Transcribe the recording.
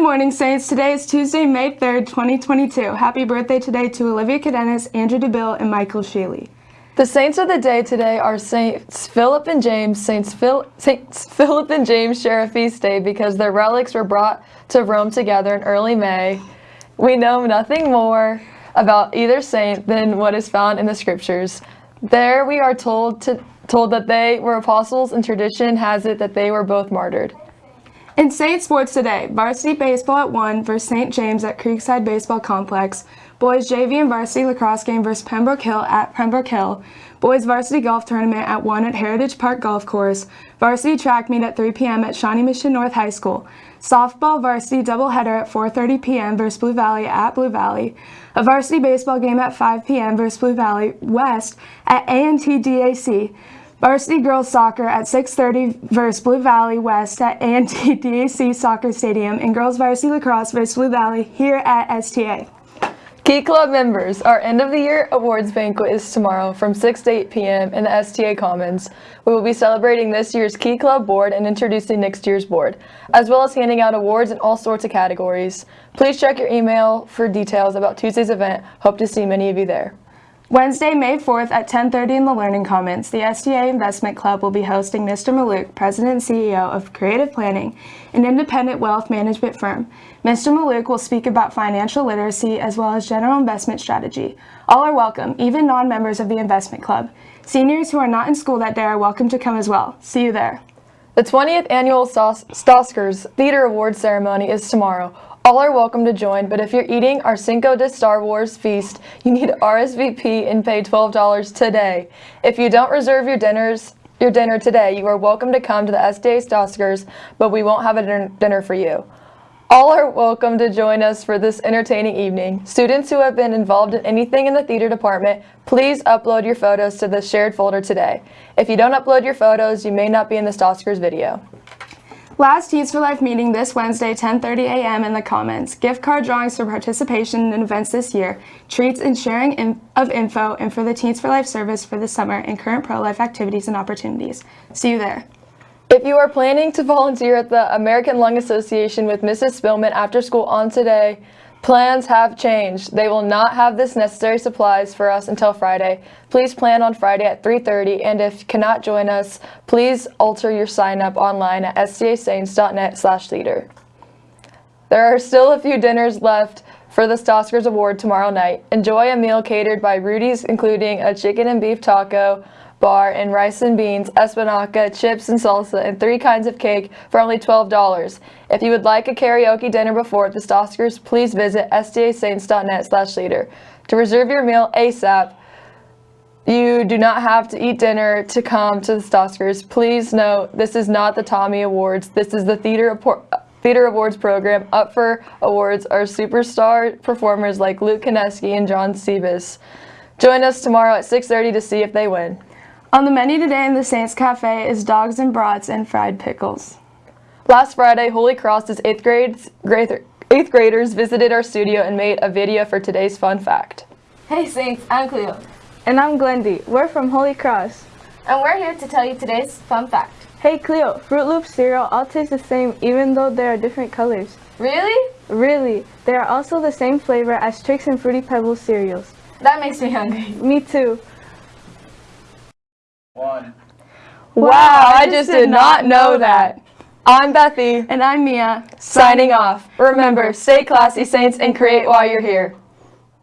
morning, Saints. Today is Tuesday, May 3rd, 2022. Happy birthday today to Olivia Cadenas, Andrew DeBill, and Michael Sheely. The saints of the day today are Saints Philip and James. Saints, Phil, Saints Philip and James share a feast day because their relics were brought to Rome together in early May. We know nothing more about either saint than what is found in the scriptures. There we are told to told that they were apostles and tradition has it that they were both martyred. In Saint Sports today, varsity baseball at 1 versus St. James at Creekside Baseball Complex, boys JV and varsity lacrosse game versus Pembroke Hill at Pembroke Hill, boys varsity golf tournament at 1 at Heritage Park Golf Course, varsity track meet at 3 p.m. at Shawnee Mission North High School, softball varsity doubleheader at 4.30 p.m. versus Blue Valley at Blue Valley, a varsity baseball game at 5 p.m. versus Blue Valley West at A&T DAC, Varsity girls soccer at 6.30 versus Blue Valley West at A&T DAC Soccer Stadium and girls varsity lacrosse versus Blue Valley here at STA. Key Club members, our end of the year awards banquet is tomorrow from 6 to 8 p.m. in the STA Commons. We will be celebrating this year's Key Club board and introducing next year's board, as well as handing out awards in all sorts of categories. Please check your email for details about Tuesday's event. Hope to see many of you there. Wednesday, May 4th at 10.30 in the Learning Commons, the STA Investment Club will be hosting Mr. Mallouk, President and CEO of Creative Planning, an independent wealth management firm. Mr. Mallouk will speak about financial literacy as well as general investment strategy. All are welcome, even non-members of the investment club. Seniors who are not in school that day are welcome to come as well. See you there. The 20th annual Stoskers Theater Awards ceremony is tomorrow. All are welcome to join, but if you're eating our Cinco de Star Wars feast, you need RSVP and pay $12 today. If you don't reserve your dinners, your dinner today, you are welcome to come to the STA Stoskers, but we won't have a dinner for you. All are welcome to join us for this entertaining evening. Students who have been involved in anything in the theater department, please upload your photos to the shared folder today. If you don't upload your photos, you may not be in the Stoskers video. Last Teens for Life meeting this Wednesday, 10.30 a.m. in the Commons. Gift card drawings for participation in events this year, treats and sharing in of info, and for the Teens for Life service for the summer and current pro-life activities and opportunities. See you there. If you are planning to volunteer at the American Lung Association with Mrs. Spillman after school on today, Plans have changed. They will not have this necessary supplies for us until Friday. Please plan on Friday at 3.30 and if you cannot join us, please alter your sign up online at stasaints.net slash theater. There are still a few dinners left for the Stoskers Award tomorrow night. Enjoy a meal catered by Rudy's including a chicken and beef taco, bar and rice and beans, espinaca, chips and salsa, and three kinds of cake for only $12. If you would like a karaoke dinner before the Stoskers, please visit stasaints.net slash leader. To reserve your meal ASAP, you do not have to eat dinner to come to the Stoskers. Please note, this is not the Tony Awards. This is the Theater, Theater Awards program. Up for awards are superstar performers like Luke Kineski and John Sebas. Join us tomorrow at 6.30 to see if they win. On the menu today in the Saints Cafe is dogs and brats and fried pickles. Last Friday, Holy Cross's 8th, grades, 8th graders visited our studio and made a video for today's fun fact. Hey Saints, I'm Cleo. And I'm Glendy. We're from Holy Cross. And we're here to tell you today's fun fact. Hey Cleo, Froot Loops cereal all taste the same even though they are different colors. Really? Really. They are also the same flavor as Trix and Fruity Pebbles cereals. That makes me hungry. Me too. Wow, I just did not know that. I'm Bethy. And I'm Mia. Signing off. Remember, stay classy, Saints, and create while you're here.